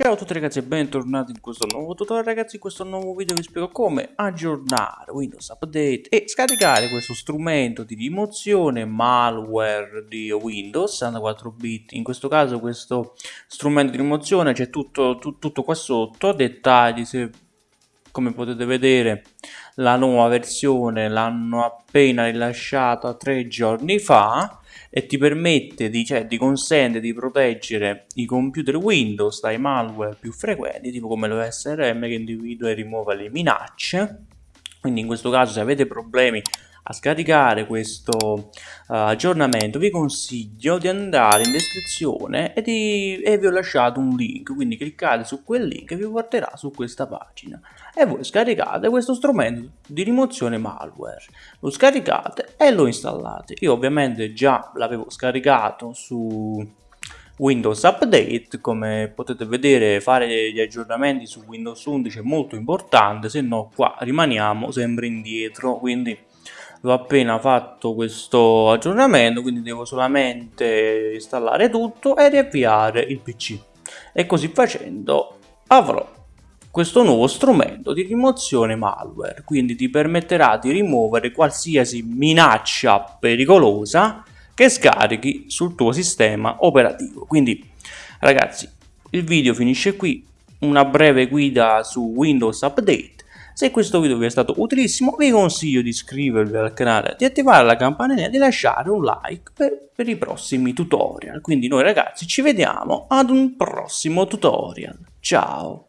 Ciao a tutti ragazzi e bentornati in questo nuovo tutorial. Ragazzi in questo nuovo video vi spiego come aggiornare Windows Update e scaricare questo strumento di rimozione malware di Windows 64 bit. In questo caso questo strumento di rimozione c'è tutto, tutto, qua sotto. Dettagli se come potete vedere la nuova versione l'hanno appena rilasciata tre giorni fa e ti permette di, cioè, ti consente di proteggere i computer Windows dai malware più frequenti, tipo come l'OSRM che individua e rimuove le minacce. Quindi in questo caso se avete problemi a scaricare questo uh, aggiornamento vi consiglio di andare in descrizione e, di, e, vi ho lasciato un link quindi cliccate su quel link e vi porterà su questa pagina. E voi scaricate questo strumento di rimozione malware. Lo scaricate e lo installate. Io ovviamente già l'avevo scaricato su Windows Update, come potete vedere fare gli aggiornamenti su Windows 11 è molto importante, se no qua rimaniamo sempre indietro, quindi ho appena fatto questo aggiornamento quindi devo solamente installare tutto e riavviare il pc e così facendo avrò questo nuovo strumento di rimozione malware quindi ti permetterà di rimuovere qualsiasi minaccia pericolosa che scarichi sul tuo sistema operativo. Quindi ragazzi il video finisce qui. Una breve guida su Windows Update se questo video vi è stato utilissimo vi consiglio di iscrivervi al canale, di attivare la campanella e di lasciare un like per, per i prossimi tutorial. Quindi noi ragazzi ci vediamo ad un prossimo tutorial. Ciao!